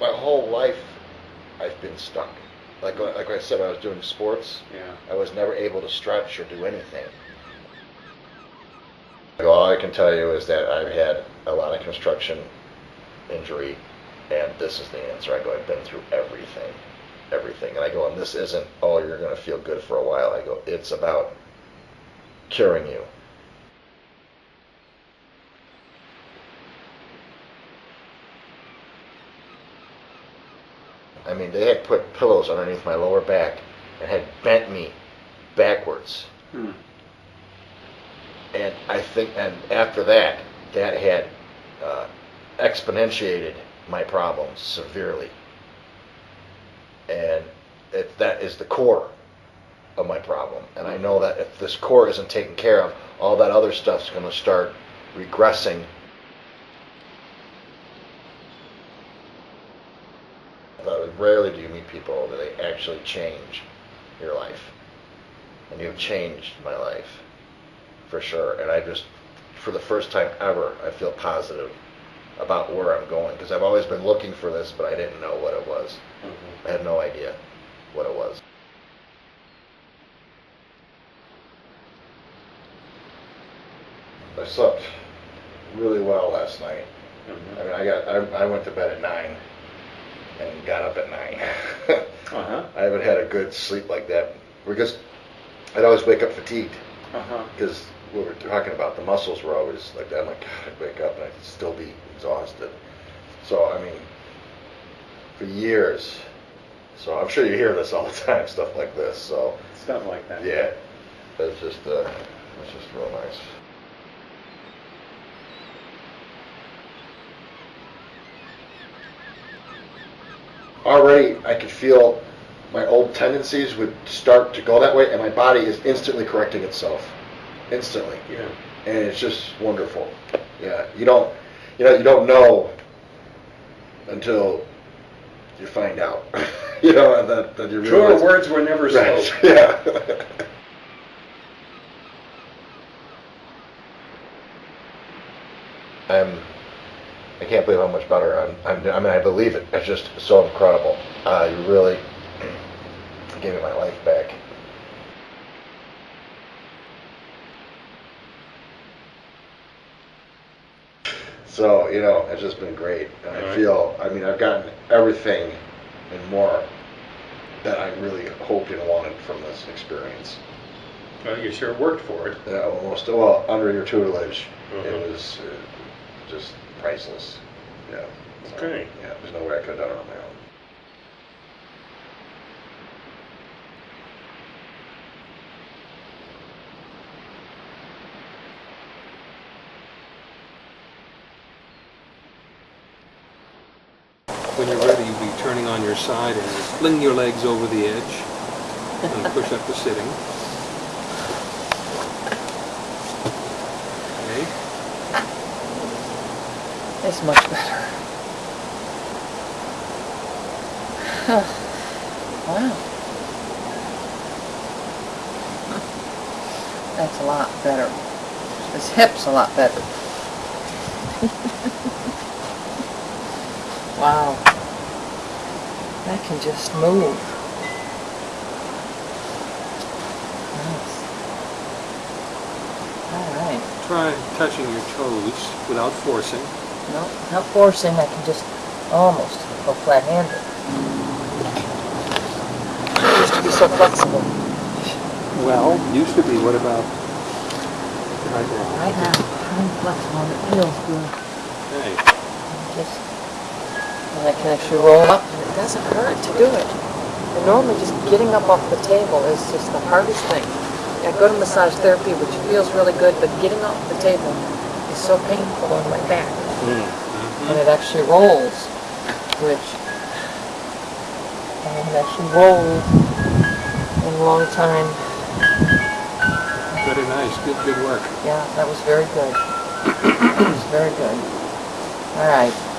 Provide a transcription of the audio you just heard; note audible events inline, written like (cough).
my whole life, I've been stuck. Like, hmm. like I said, I was doing sports. Yeah. I was never able to stretch or do anything. All I can tell you is that I've had a lot of construction injury, and this is the answer. I go, I've been through everything, everything. And I go, and this isn't, oh, you're going to feel good for a while. I go, it's about curing you. I mean, they had put pillows underneath my lower back and had bent me backwards. Hmm. And I think, and after that, that had uh, exponentiated my problems severely. And it, that is the core of my problem. And I know that if this core isn't taken care of, all that other stuff's going to start regressing. But rarely do you meet people that they actually change your life. And you've changed my life for sure. And I just, for the first time ever, I feel positive about where I'm going because I've always been looking for this, but I didn't know what it was. I had no idea what it was. I slept really well last night. Mhm. I mean, I got I, I went to bed at nine and got up at nine. (laughs) Uh-huh. I haven't had a good sleep like that because I'd always wake up fatigued Uh-huh. because we were talking about the muscles were always like that. I'm like, God, I'd wake up and I'd still be exhausted. So I mean, for years. So I'm sure you hear this all the time, stuff like this. So Stuff like that. yeah, it's just uh, it's just real nice. Already, I could feel my old tendencies would start to go that way, and my body is instantly correcting itself, instantly, Yeah. and it's just wonderful. Yeah, you don't, you know, you don't know until you find out. (laughs) you know that that you Truer words were never Right, spoken. (laughs) Yeah. (laughs) I'm. I can't believe how much better I'm. I'm I mean, I believe it. It's just so incredible. Uh, you really gave me my life back. So you know, it's just been great. And I Alright. feel. I mean, I've gotten everything and more that I really hoped and wanted from this experience. Well, you sure worked for it. Yeah, almost. Well, under your tutelage, it was uh, just priceless. Yeah. So, Okay. Yeah, there's no way I could have done it on my own. When you're ready, you'll be turning on your side and fling your legs over the edge and push up to sitting. Okay. It's much better. Oh. wow. (laughs) That's a lot better. His hip's a lot better. (laughs) wow. That can just move. Nice. All right. Try touching your toes without forcing. No, not forcing, I can just almost go flat-handed. I used to be so flexible. Well, used to be. What about right now? Right now, I'm flexible and it feels good. Okay. I'm just, and I can actually roll up and it doesn't hurt to do it. And normally just getting up off the table is just the hardest thing. I go to massage therapy, which feels really good, but getting off the table is so painful on my back. Mm-hmm. and it actually rolls, which I haven't actually rolled in a long time. Very nice. Good, good work. Yeah, that was very good. (coughs) That was very good. All right.